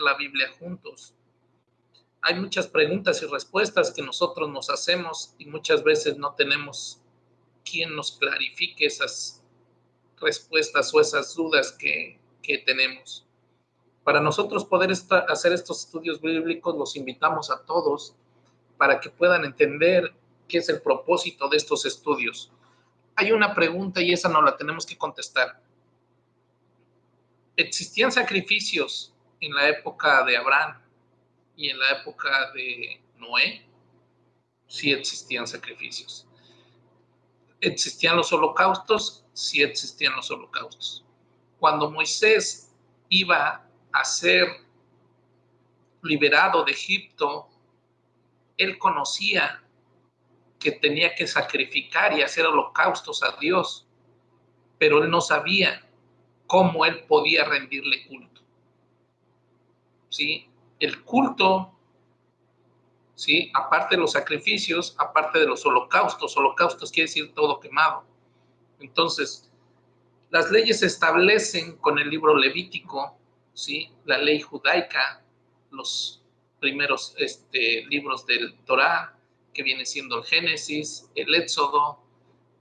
la Biblia juntos. Hay muchas preguntas y respuestas que nosotros nos hacemos y muchas veces no tenemos quien nos clarifique esas respuestas o esas dudas que, que tenemos. Para nosotros poder hacer estos estudios bíblicos, los invitamos a todos para que puedan entender qué es el propósito de estos estudios. Hay una pregunta y esa no la tenemos que contestar. ¿Existían sacrificios en la época de Abraham y en la época de Noé? Sí existían sacrificios. ¿Existían los holocaustos? Sí existían los holocaustos. Cuando Moisés iba a ser liberado de Egipto, él conocía que tenía que sacrificar y hacer holocaustos a Dios, pero él no sabía cómo él podía rendirle culto. ¿Sí? El culto, ¿sí? Aparte de los sacrificios, aparte de los holocaustos, holocaustos quiere decir todo quemado. Entonces, las leyes se establecen con el libro levítico, ¿sí? La ley judaica, los primeros este, libros del Torá, que viene siendo el Génesis, el Éxodo,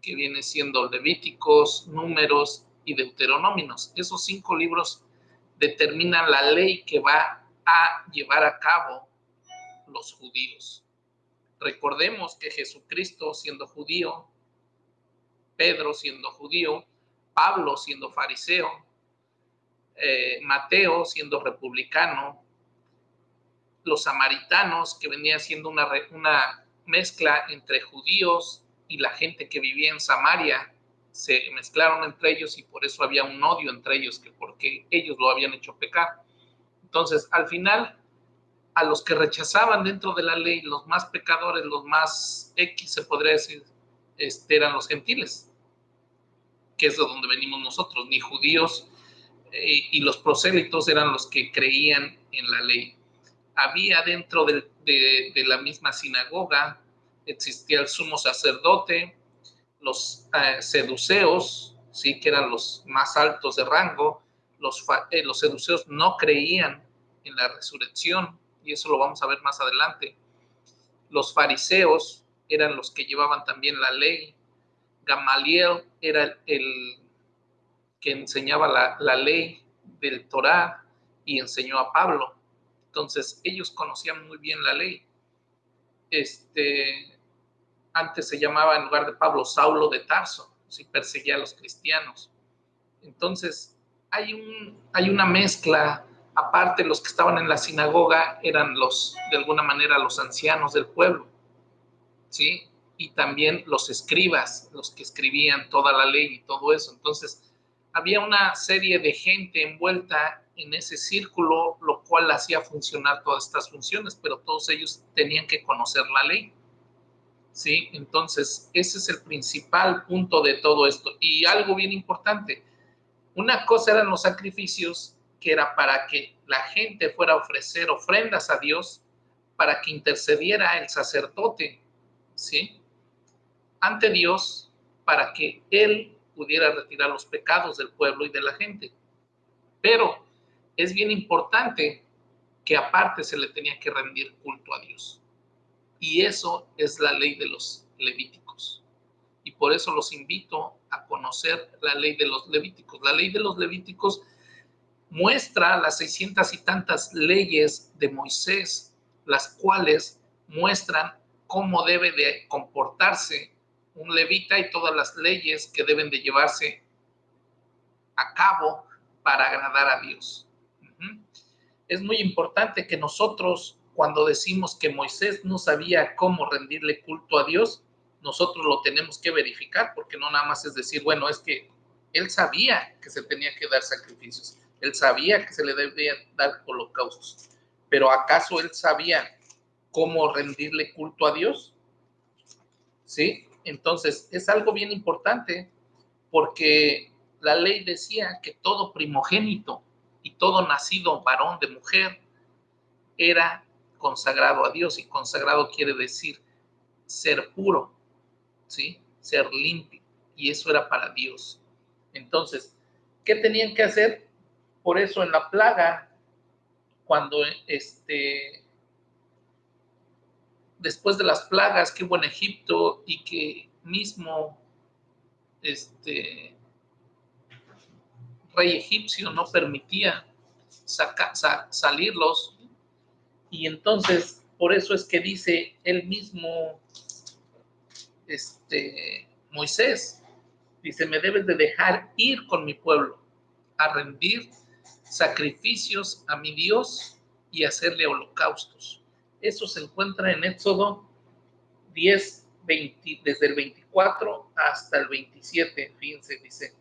que viene siendo Levíticos, Números y Deuteronomios. Esos cinco libros determinan la ley que va a llevar a cabo los judíos. Recordemos que Jesucristo siendo judío, Pedro siendo judío, Pablo siendo fariseo, eh, Mateo siendo republicano, los samaritanos, que venía siendo una, una mezcla entre judíos y la gente que vivía en Samaria, se mezclaron entre ellos y por eso había un odio entre ellos, que porque ellos lo habían hecho pecar. Entonces, al final, a los que rechazaban dentro de la ley, los más pecadores, los más X, se podría decir, este, eran los gentiles, que es de donde venimos nosotros, ni judíos, eh, y los prosélitos eran los que creían en la ley había dentro de, la misma sinagoga, existía el sumo sacerdote, los eh, seduceos, ¿sí? que eran los más altos de rango, los, eh, los seduceos no creían en la resurrección, y eso lo vamos a ver más adelante. Los fariseos eran los que llevaban también la ley. Gamaliel era el, que enseñaba la, la ley del Torá y enseñó a Pablo. Entonces, ellos conocían muy bien la ley. Este, antes se llamaba, en lugar de Pablo, Saulo de Tarso, si perseguía a los cristianos. Entonces, hay, un, hay una mezcla, aparte los que estaban en la sinagoga eran los, de alguna manera, los ancianos del pueblo, ¿sí? Y también los escribas, los que escribían toda la ley y todo eso. Entonces, había una serie de gente envuelta en ese círculo, lo cual hacía funcionar todas estas funciones, pero todos ellos tenían que conocer la ley. ¿Sí? Entonces, ese es el principal punto de todo esto. Y algo bien importante, una cosa eran los sacrificios, que era para que la gente fuera a ofrecer ofrendas a Dios, para que intercediera el sacerdote, ¿sí? Ante Dios, para que Él pudiera retirar los pecados del pueblo y de la gente. Pero es bien importante que aparte se le tenía que rendir culto a Dios. Y eso es la ley de los levíticos. Y por eso los invito a conocer la ley de los levíticos. La ley de los levíticos muestra las seiscientas y tantas leyes de Moisés, las cuales muestran cómo debe de comportarse un levita y todas las leyes que deben de llevarse a cabo para agradar a Dios. Es muy importante que nosotros, cuando decimos que Moisés no sabía cómo rendirle culto a Dios, nosotros lo tenemos que verificar, porque no nada más es decir, bueno, es que él sabía que se tenía que dar sacrificios, él sabía que se le debía dar holocaustos, pero ¿acaso él sabía cómo rendirle culto a Dios? ¿Sí? Entonces, es algo bien importante porque la ley decía que todo primogénito y todo nacido varón de mujer era consagrado a Dios y consagrado quiere decir ser puro, ¿sí? Ser limpio y eso era para Dios. Entonces, ¿qué tenían que hacer? Por eso en la plaga cuando este, después de las plagas que hubo en Egipto y que mismo este rey egipcio no permitía salirlos y entonces por eso es que dice él mismo este Moisés dice me debes de dejar ir con mi pueblo a rendir sacrificios a mi Dios y hacerle holocaustos. Eso se encuentra en Éxodo 10, 20, desde el 24 hasta el 27, fíjense, dice.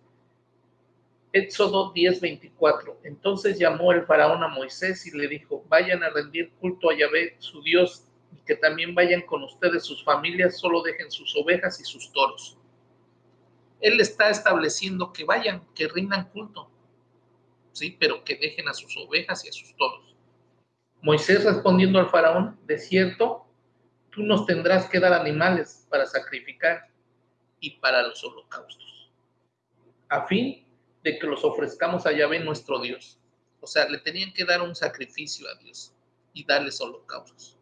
Éxodo 10, 24. Entonces llamó el faraón a Moisés y le dijo, vayan a rendir culto a Yahvé, su Dios, y que también vayan con ustedes sus familias, solo dejen sus ovejas y sus toros. Él está estableciendo que vayan, que rindan culto, ¿sí? Pero que dejen a sus ovejas y a sus toros. Moisés respondiendo al faraón, de cierto, tú nos tendrás que dar animales para sacrificar y para los holocaustos, a fin de que los ofrezcamos a Yahvé nuestro Dios. O sea, le tenían que dar un sacrificio a Dios y darles holocaustos.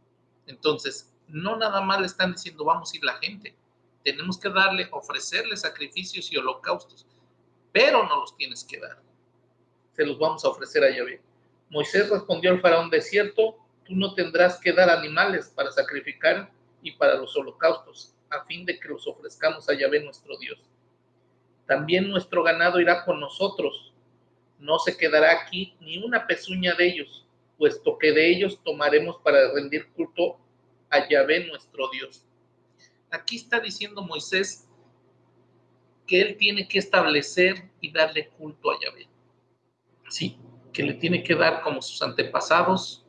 Entonces, no nada más le están diciendo vamos a ir la gente, tenemos que darle, ofrecerle sacrificios y holocaustos, pero no los tienes que dar se los vamos a ofrecer a Yahvé. Moisés respondió al faraón, de cierto, tú no tendrás que dar animales para sacrificar y para los holocaustos, a fin de que los ofrezcamos a Yahvé nuestro Dios. También nuestro ganado irá con nosotros, no se quedará aquí ni una pezuña de ellos, puesto que de ellos tomaremos para rendir culto a Yahvé nuestro Dios. Aquí está diciendo Moisés que él tiene que establecer y darle culto a Yahvé. ¿Sí? Que le tiene que dar como sus antepasados,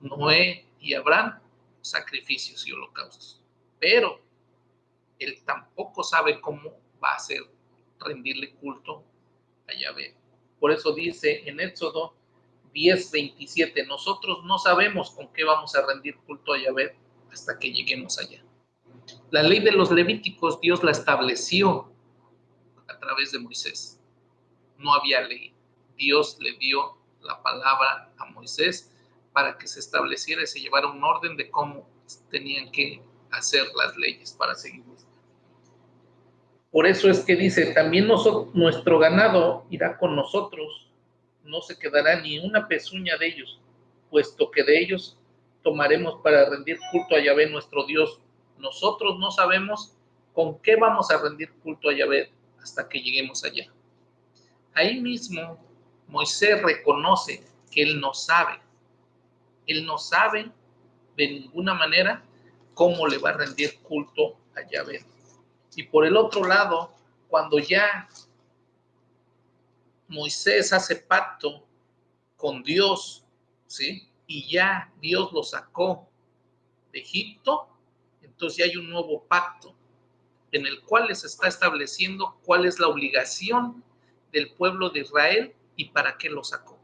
Noé y Abraham, sacrificios y holocaustos. Pero él tampoco sabe cómo va a ser rendirle culto a Yahvé. Por eso dice en Éxodo 10:27, nosotros no sabemos con qué vamos a rendir culto a Yahvé hasta que lleguemos allá. La ley de los levíticos Dios la estableció a través de Moisés. No había ley. Dios le dio la palabra a Moisés para que se estableciera y se llevara un orden de cómo tenían que hacer las leyes para seguirlas. Por eso es que dice, también nuestro ganado irá con nosotros, no se quedará ni una pezuña de ellos, puesto que de ellos tomaremos para rendir culto a Yahvé nuestro Dios. Nosotros no sabemos con qué vamos a rendir culto a Yahvé hasta que lleguemos allá. Ahí mismo Moisés reconoce que él no sabe. Él no sabe de ninguna manera cómo le va a rendir culto a Yahvé. Y por el otro lado, cuando ya Moisés hace pacto con Dios, ¿sí? Y ya Dios lo sacó de Egipto, entonces ya hay un nuevo pacto en el cual les está estableciendo cuál es la obligación del pueblo de Israel y para qué lo sacó.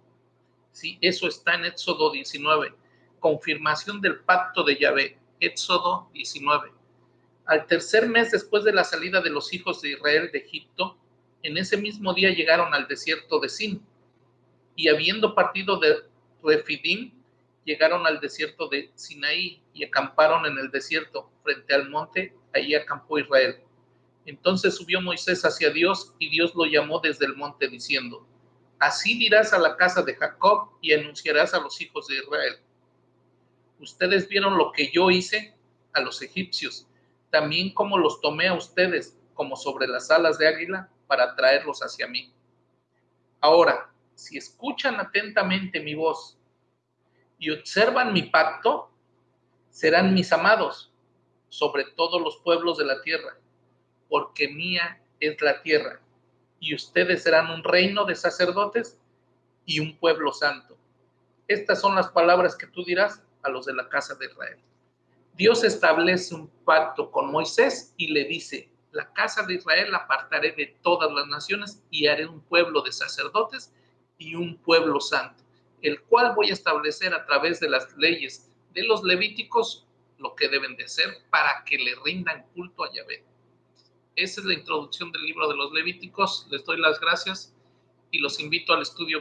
¿Sí? Eso está en Éxodo 19, confirmación del pacto de Yahvé, Éxodo 19. Al tercer mes después de la salida de los hijos de Israel de Egipto, en ese mismo día llegaron al desierto de Sin, y habiendo partido de Refidim, llegaron al desierto de Sinaí y acamparon en el desierto frente al monte, ahí acampó Israel. Entonces subió Moisés hacia Dios y Dios lo llamó desde el monte diciendo, Así dirás a la casa de Jacob y anunciarás a los hijos de Israel. Ustedes vieron lo que yo hice a los egipcios, también como los tomé a ustedes como sobre las alas de águila para traerlos hacia mí. Ahora, si escuchan atentamente mi voz y observan mi pacto, serán mis amados sobre todos los pueblos de la tierra, porque mía es la tierra y ustedes serán un reino de sacerdotes y un pueblo santo. Estas son las palabras que tú dirás a los de la casa de Israel. Dios establece un pacto con Moisés y le dice, la casa de Israel la apartaré de todas las naciones y haré un pueblo de sacerdotes y un pueblo santo, el cual voy a establecer a través de las leyes de los levíticos lo que deben de hacer para que le rindan culto a Yahvé. Esa es la introducción del libro de los Levíticos. Les doy las gracias y los invito al estudio.